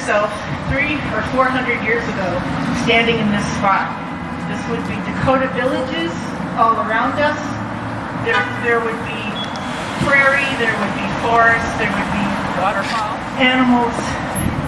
yourself three or four hundred years ago standing in this spot. This would be Dakota villages all around us. There, there would be prairie, there would be forest, there would be waterfowl, animals,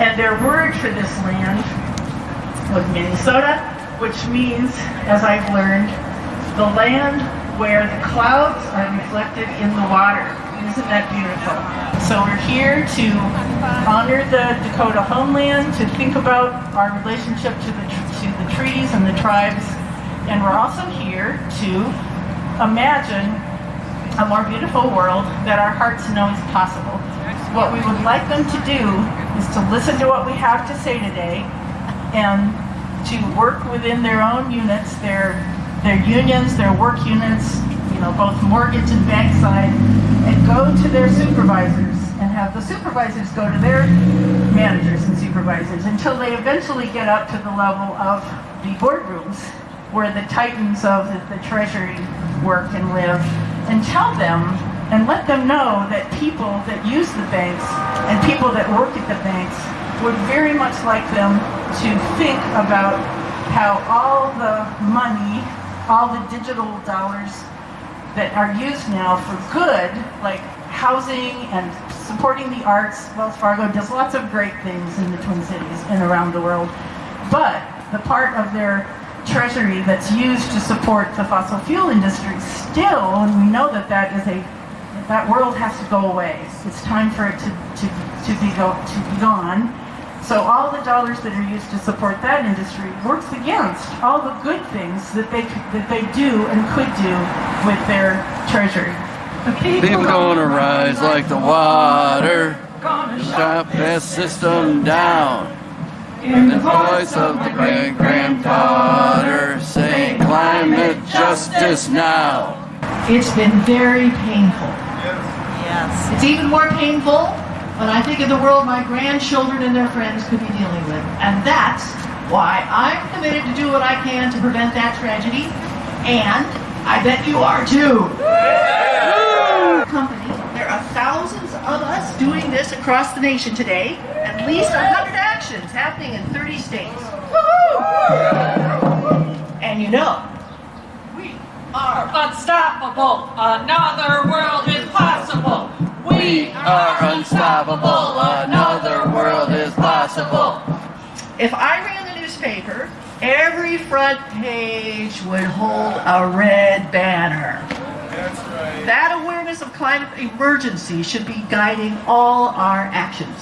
and their word for this land was Minnesota, which means, as I've learned, the land where the clouds are reflected in the water. Isn't that beautiful? So we're here to honor the Dakota homeland, to think about our relationship to the, to the trees and the tribes, and we're also here to imagine a more beautiful world that our hearts know is possible. What we would like them to do is to listen to what we have to say today and to work within their own units, their their unions, their work units, you know, both mortgage and bank side, and go to their supervisors and have the supervisors go to their managers and supervisors until they eventually get up to the level of the boardrooms where the titans of the, the treasury work and live and tell them and let them know that people that use the banks and people that work at the banks would very much like them to think about how all the money, all the digital dollars that are used now for good, like housing and supporting the arts. Wells Fargo does lots of great things in the Twin Cities and around the world. But the part of their treasury that's used to support the fossil fuel industry still, and we know that that is a that world has to go away. It's time for it to, to, to be go to be gone. So all the dollars that are used to support that industry works against all the good things that they that they do and could do with their treasury. Okay. People gonna rise like the water. Shut that system down. In the voice of the great granddaughter, saying climate justice now. It's been very painful. Yes. It's even more painful when I think of the world my grandchildren and their friends could be dealing with. And that's why I'm committed to do what I can to prevent that tragedy. And I bet you are too. Company, there are thousands of us doing this across the nation today. At least 100 actions happening in 30 states. And you know, we are unstoppable. Another world is possible. We are unstoppable. Another world is possible. If I ran the newspaper, every front page would hold a red banner. That's right. That awareness of climate emergency should be guiding all our actions.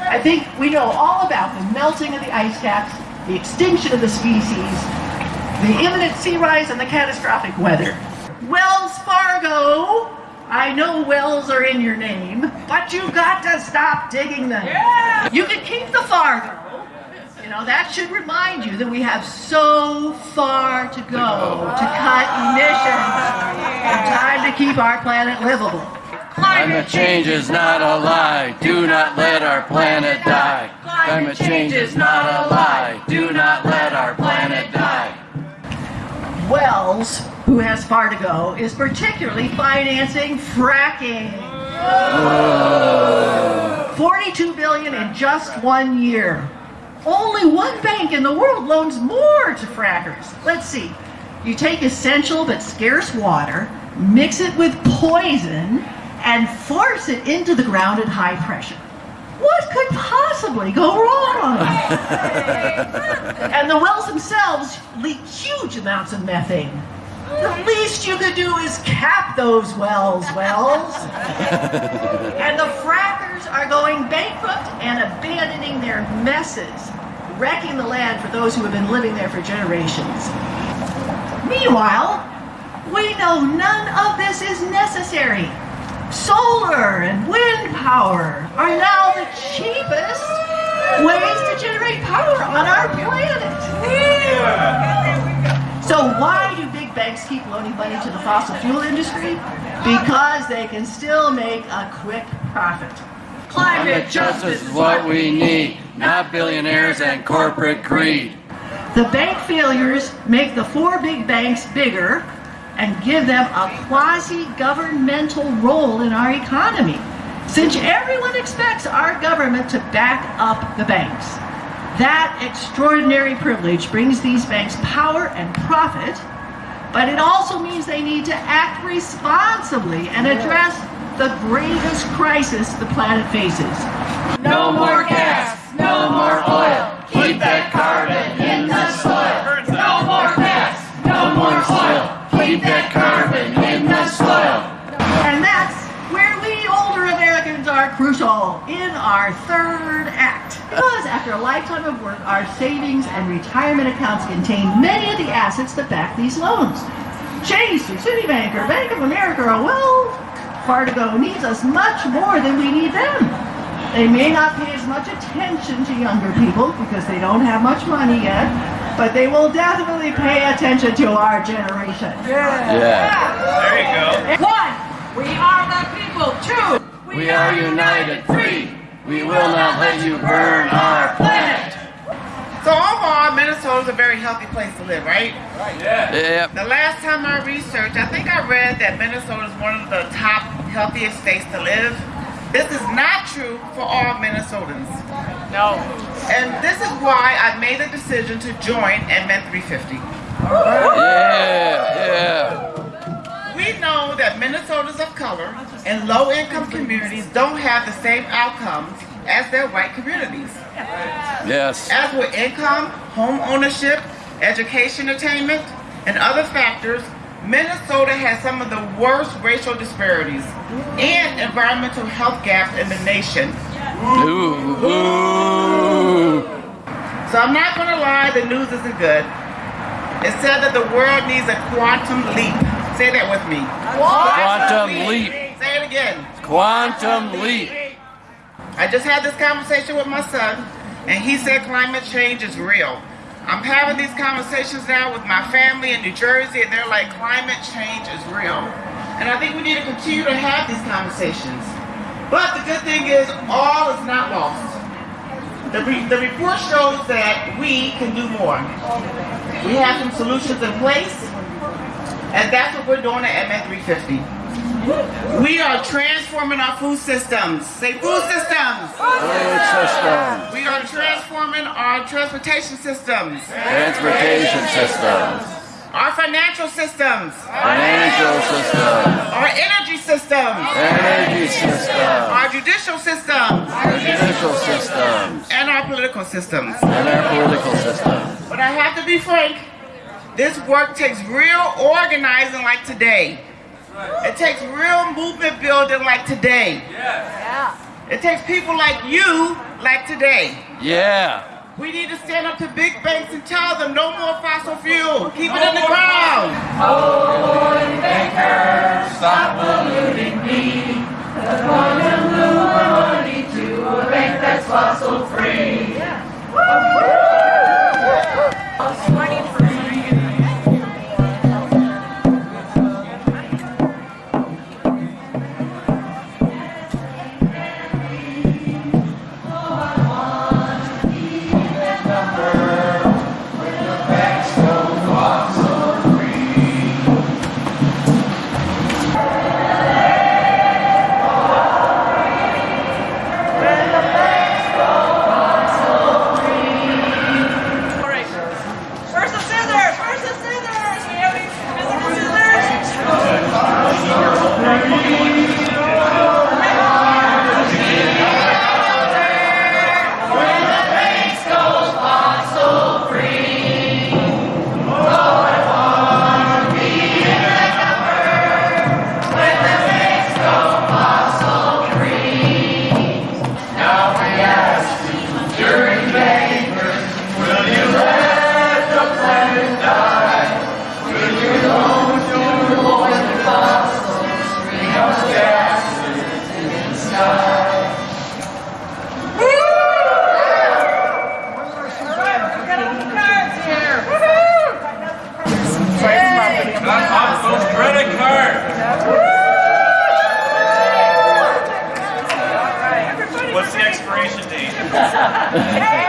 I think we know all about the melting of the ice caps, the extinction of the species, the imminent sea rise, and the catastrophic weather. Wells Fargo! I know wells are in your name, but you've got to stop digging them. You can keep the Fargo. You know, that should remind you that we have so far to go to cut emissions and time to keep our planet livable. Climate change is not a lie. Do not let our planet die. Climate change is not a lie. Do not let our planet die. Wells, who has far to go, is particularly financing fracking. 42 billion in just one year. Only one bank in the world loans more to frackers. Let's see. You take essential but scarce water, mix it with poison, and force it into the ground at high pressure. What could possibly go wrong? and the wells themselves leak huge amounts of methane. The least you could do is cap those wells, wells. and the frackers are going bankrupt and abandoning their messes, wrecking the land for those who have been living there for generations. Meanwhile, we know none of this is necessary. Solar and wind power are now the cheapest ways to generate power on our planet. So why banks keep loaning money to the fossil fuel industry? Because they can still make a quick profit. Climate justice is what we need, not billionaires and corporate greed. The bank failures make the four big banks bigger and give them a quasi-governmental role in our economy, since everyone expects our government to back up the banks. That extraordinary privilege brings these banks power and profit, but it also means they need to act responsibly and address the greatest crisis the planet faces. No more gas, no more oil. Keep that carbon in the soil. No more gas, no more oil. Keep that carbon in the soil. And that's where we older Americans are crucial in our third act. Because after a lifetime of work, our savings and retirement accounts contain many of the assets that back these loans. Chase or Citibank or Bank of America or Wells Fargo needs us much more than we need them. They may not pay as much attention to younger people because they don't have much money yet, but they will definitely pay attention to our generation. Yeah. Yeah. yeah. There you go. One, we are the people. Two, We are united. Three. We will not let you burn our planet. So overall, Minnesota is a very healthy place to live, right? Yep. The last time I researched, I think I read that Minnesota is one of the top healthiest states to live. This is not true for all Minnesotans. No. And this is why I made the decision to join MN 350. Yeah. Yeah. We know that Minnesotans of color and low-income communities don't have the same outcomes as their white communities. Yes. As with income, home ownership, education attainment, and other factors, Minnesota has some of the worst racial disparities and environmental health gaps in the nation. Ooh. Ooh. So I'm not going to lie, the news isn't good. It said that the world needs a quantum leap. Say that with me. Quantum leap. Say it again. Quantum leap. I just had this conversation with my son, and he said climate change is real. I'm having these conversations now with my family in New Jersey, and they're like, climate change is real. And I think we need to continue to have these conversations. But the good thing is, all is not lost. The, re- the report shows that we can do more. We have some solutions in place, and that's what we're doing at MN 350. We are transforming our food systems. Say food systems. Food system. We are transforming our transportation systems, Transportation systems. our financial systems, Financial systems. our energy systems, Energy systems. our judicial systems, Judicial systems. and our political systems. And our political systems. But I have to be frank, this work takes real organizing like today. It takes real movement building like today. It takes people like you like today. Yeah. We need to stand up to big banks and tell them no more fossil fuel. Keep it in the ground. Stop polluting me. The point of blue and honey to a bank that's fossil Where's yeah.